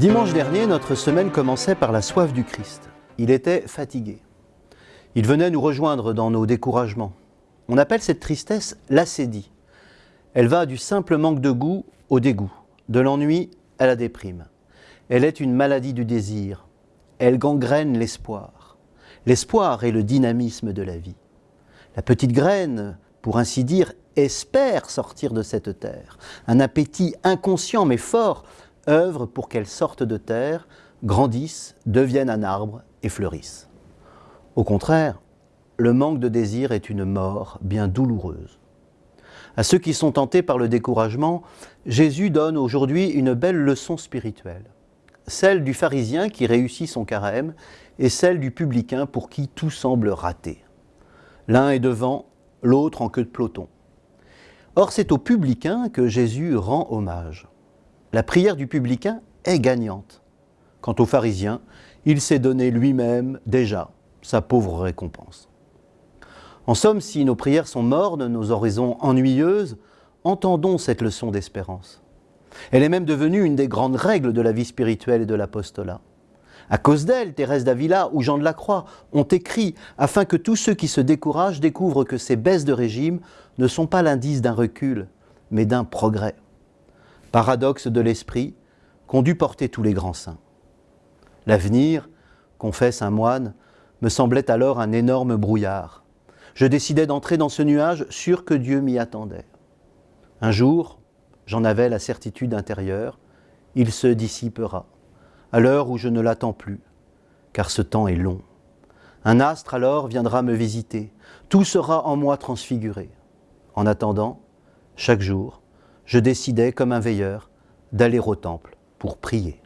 Dimanche dernier, notre semaine commençait par la soif du Christ. Il était fatigué. Il venait nous rejoindre dans nos découragements. On appelle cette tristesse l'acédie. Elle va du simple manque de goût au dégoût, de l'ennui à la déprime. Elle est une maladie du désir. Elle gangrène l'espoir. L'espoir est le dynamisme de la vie. La petite graine, pour ainsi dire, espère sortir de cette terre. Un appétit inconscient mais fort œuvre pour qu'elle sorte de terre, grandisse, devienne un arbre et fleurisse. Au contraire, le manque de désir est une mort bien douloureuse. À ceux qui sont tentés par le découragement, Jésus donne aujourd'hui une belle leçon spirituelle. Celle du pharisien qui réussit son carême et celle du publicain pour qui tout semble raté. L'un est devant, l'autre en queue de peloton. Or, c'est au publicain que Jésus rend hommage. La prière du publicain est gagnante. Quant au pharisien, il s'est donné lui-même déjà sa pauvre récompense. En somme, si nos prières sont mornes, nos oraisons ennuyeuses, entendons cette leçon d'espérance. Elle est même devenue une des grandes règles de la vie spirituelle et de l'apostolat. À cause d'elle, Thérèse d'Avila ou Jean de la Croix ont écrit afin que tous ceux qui se découragent découvrent que ces baisses de régime ne sont pas l'indice d'un recul, mais d'un progrès paradoxe de l'esprit qu'ont dû porter tous les grands saints. L'avenir, confesse un moine, me semblait alors un énorme brouillard. Je décidai d'entrer dans ce nuage sûr que Dieu m'y attendait. Un jour, j'en avais la certitude intérieure, il se dissipera, à l'heure où je ne l'attends plus, car ce temps est long. Un astre alors viendra me visiter, tout sera en moi transfiguré. En attendant, chaque jour, je décidais, comme un veilleur, d'aller au temple pour prier.